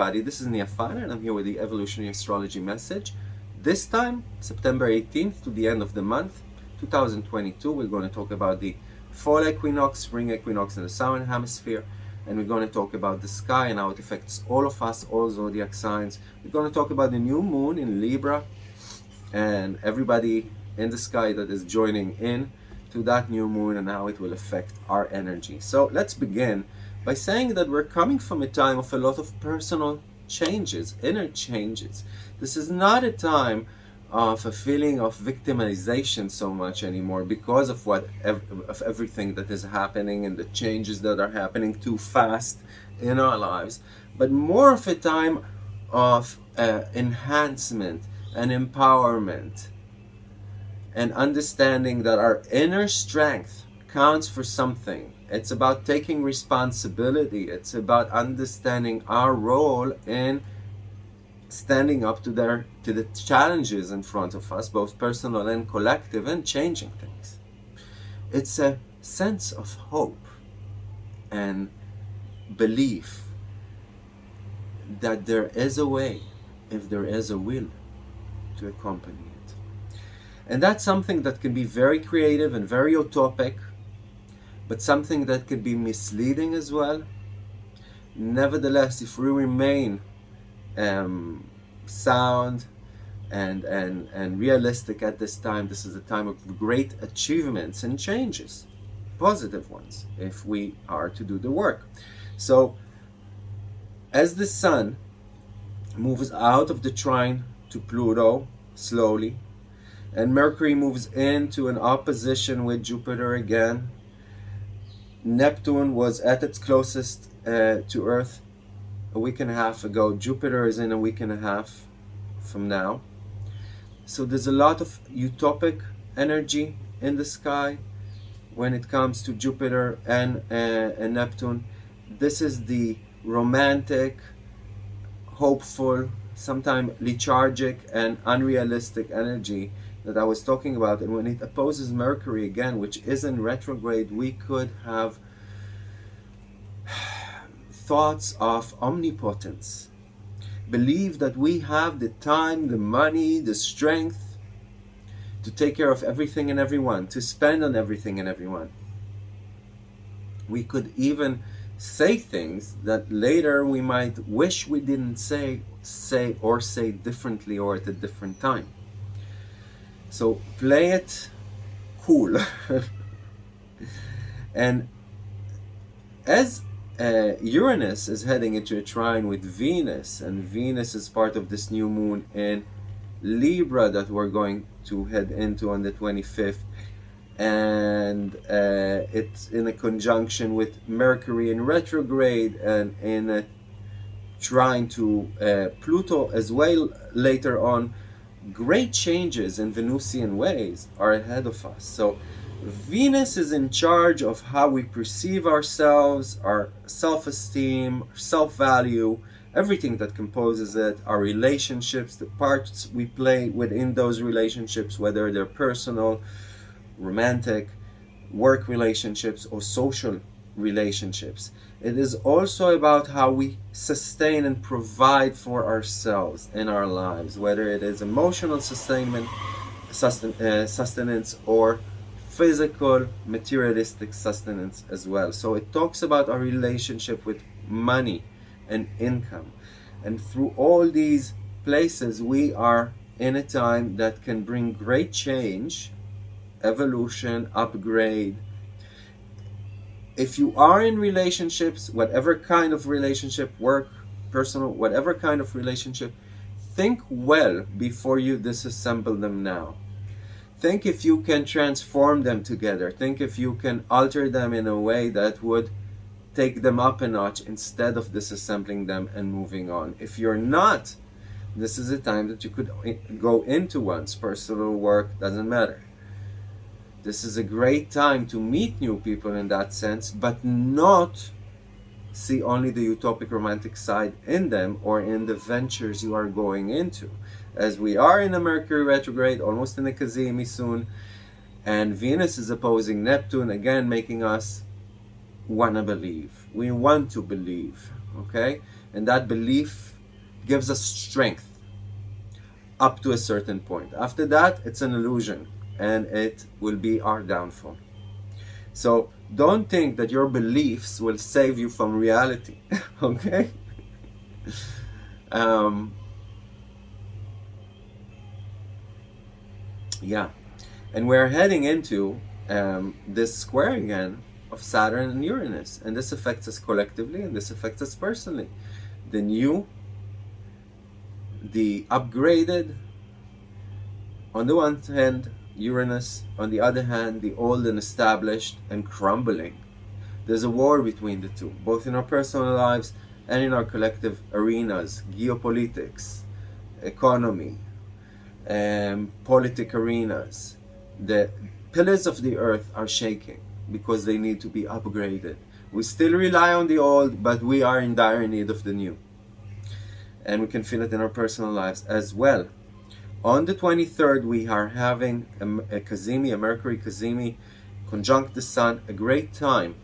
everybody, this is Niafana and I'm here with the Evolutionary Astrology message. This time, September 18th to the end of the month, 2022, we're going to talk about the fall equinox, spring equinox in the southern hemisphere, and we're going to talk about the sky and how it affects all of us, all zodiac signs. We're going to talk about the new moon in Libra and everybody in the sky that is joining in to that new moon and how it will affect our energy. So let's begin by saying that we're coming from a time of a lot of personal changes, inner changes. This is not a time of a feeling of victimization so much anymore because of what of everything that is happening and the changes that are happening too fast in our lives but more of a time of uh, enhancement and empowerment and understanding that our inner strength counts for something. It's about taking responsibility. It's about understanding our role in standing up to their to the challenges in front of us both personal and collective and changing things. It's a sense of hope and belief that there is a way if there is a will to accompany it. And that's something that can be very creative and very utopic but something that can be misleading as well nevertheless if we remain um, sound and, and, and realistic at this time. This is a time of great achievements and changes, positive ones, if we are to do the work. So, as the sun moves out of the trine to Pluto slowly, and Mercury moves into an opposition with Jupiter again, Neptune was at its closest uh, to Earth a week and a half ago. Jupiter is in a week and a half from now. So there's a lot of utopic energy in the sky when it comes to Jupiter and, uh, and Neptune. This is the romantic, hopeful, sometimes lethargic and unrealistic energy that I was talking about. And when it opposes Mercury again, which is in retrograde, we could have thoughts of omnipotence. Believe that we have the time, the money, the strength to take care of everything and everyone, to spend on everything and everyone. We could even say things that later we might wish we didn't say, say or say differently or at a different time. So play it cool. and as uh, Uranus is heading into a trine with Venus, and Venus is part of this new moon in Libra that we're going to head into on the 25th. And uh, it's in a conjunction with Mercury in retrograde and in a trine to uh, Pluto as well later on. Great changes in Venusian ways are ahead of us. So Venus is in charge of how we perceive ourselves, our self-esteem, self-value, everything that composes it, our relationships, the parts we play within those relationships, whether they're personal, romantic, work relationships, or social relationships. It is also about how we sustain and provide for ourselves in our lives, whether it is emotional sustainment, susten uh, sustenance, or physical materialistic sustenance as well. So it talks about our relationship with money and income. And through all these places we are in a time that can bring great change evolution upgrade if you are in relationships whatever kind of relationship work personal whatever kind of relationship think well before you disassemble them now. Think if you can transform them together. Think if you can alter them in a way that would take them up a notch instead of disassembling them and moving on. If you're not this is a time that you could go into one's personal work doesn't matter this is a great time to meet new people in that sense but not see only the utopic romantic side in them or in the ventures you are going into as we are in a Mercury retrograde, almost in a cazimi soon, and Venus is opposing Neptune, again making us want to believe. We want to believe, okay? and that belief gives us strength up to a certain point. After that, it's an illusion and it will be our downfall. So don't think that your beliefs will save you from reality, okay? um, yeah, and we're heading into um, this square again of Saturn and Uranus, and this affects us collectively and this affects us personally. The new, the upgraded, on the one hand, Uranus, on the other hand, the old and established and crumbling. There's a war between the two, both in our personal lives and in our collective arenas, geopolitics, economy, um, politic arenas. The pillars of the earth are shaking because they need to be upgraded. We still rely on the old, but we are in dire need of the new. And we can feel it in our personal lives as well. On the 23rd, we are having a, a Cazimi, a Mercury Cazimi, conjunct the Sun, a great time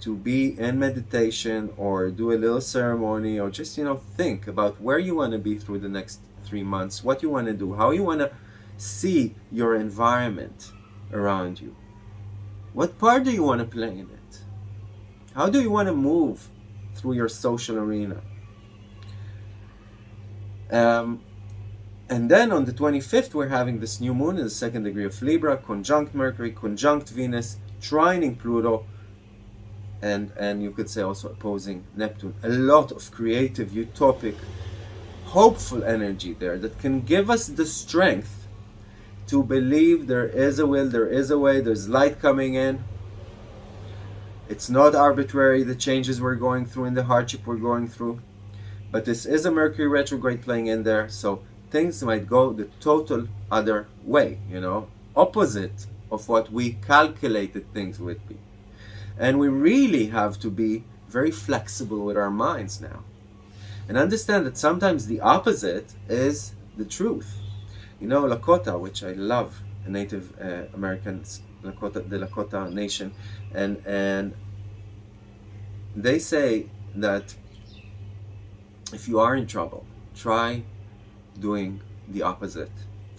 to be in meditation or do a little ceremony or just, you know, think about where you want to be through the next three months, what you want to do, how you want to see your environment around you. What part do you want to play in it? How do you want to move through your social arena? Um, and then on the 25th, we're having this new moon in the second degree of Libra, conjunct Mercury, conjunct Venus, trining Pluto, and, and you could say also opposing Neptune. A lot of creative, utopic, hopeful energy there that can give us the strength to believe there is a will, there is a way, there's light coming in. It's not arbitrary, the changes we're going through and the hardship we're going through. But this is a Mercury retrograde playing in there, so things might go the total other way, you know, opposite of what we calculated things would be. And we really have to be very flexible with our minds now. And understand that sometimes the opposite is the truth. You know, Lakota, which I love, Native uh, Americans, Lakota, the Lakota nation, and, and they say that if you are in trouble, try doing the opposite.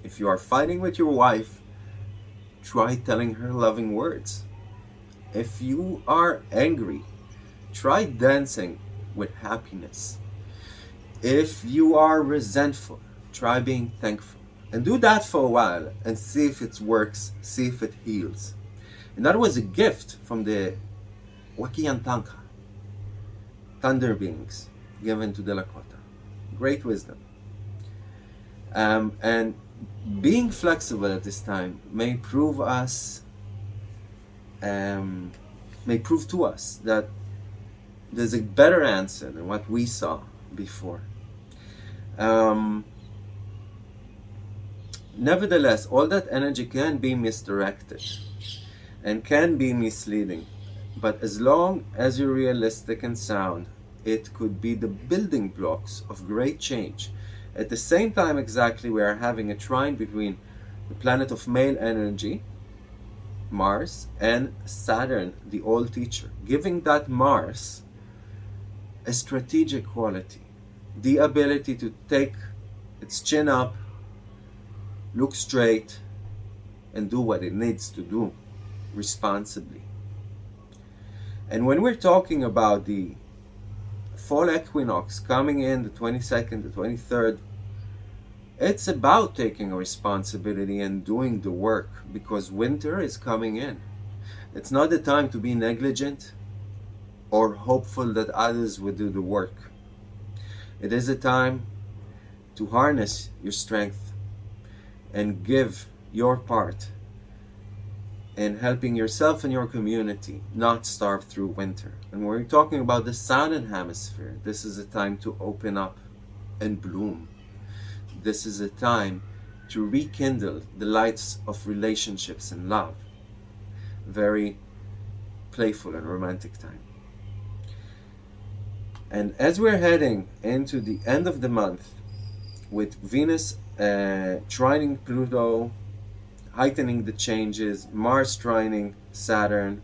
If you are fighting with your wife, try telling her loving words. If you are angry, try dancing with happiness. If you are resentful, try being thankful. And do that for a while and see if it works, see if it heals. And that was a gift from the Wakiyantanka, thunder beings, given to the Lakota. Great wisdom. Um, and being flexible at this time may prove us, um, may prove to us that there's a better answer than what we saw before. Um, nevertheless, all that energy can be misdirected and can be misleading. But as long as you're realistic and sound, it could be the building blocks of great change at the same time exactly, we are having a trine between the planet of male energy, Mars, and Saturn, the old teacher, giving that Mars a strategic quality, the ability to take its chin up, look straight, and do what it needs to do responsibly. And when we're talking about the fall equinox coming in the 22nd, the 23rd, it's about taking responsibility and doing the work because winter is coming in. It's not the time to be negligent or hopeful that others will do the work. It is a time to harness your strength and give your part in helping yourself and your community not starve through winter. And we're talking about the southern hemisphere, this is a time to open up and bloom. This is a time to rekindle the lights of relationships and love. Very playful and romantic time. And as we're heading into the end of the month with Venus uh, trining Pluto heightening the changes, Mars trining Saturn,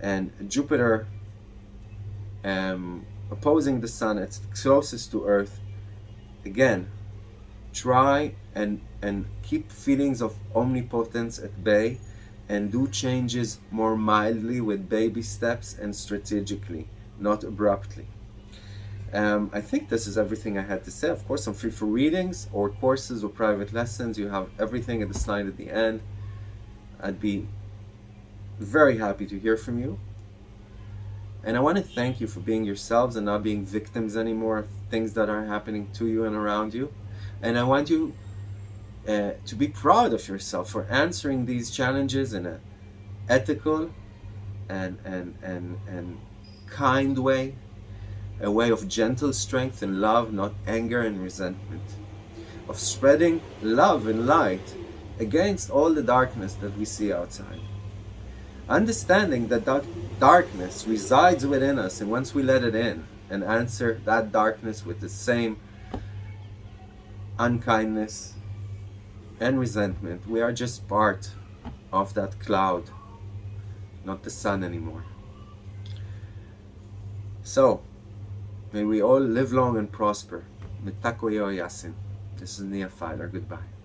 and Jupiter um, opposing the sun, it's closest to earth. Again, try and and keep feelings of omnipotence at bay and do changes more mildly with baby steps and strategically, not abruptly. Um, I think this is everything I had to say. Of course, I'm free for readings or courses or private lessons. You have everything at the slide at the end. I'd be very happy to hear from you. And I want to thank you for being yourselves and not being victims anymore of things that are happening to you and around you. And I want you uh, to be proud of yourself for answering these challenges in an ethical and, and, and, and kind way, a way of gentle strength and love, not anger and resentment, of spreading love and light against all the darkness that we see outside. Understanding that that darkness resides within us, and once we let it in and answer that darkness with the same unkindness and resentment, we are just part of that cloud, not the sun anymore. So, may we all live long and prosper. Mitakuye Oyasin. This is Nia Filer. Goodbye.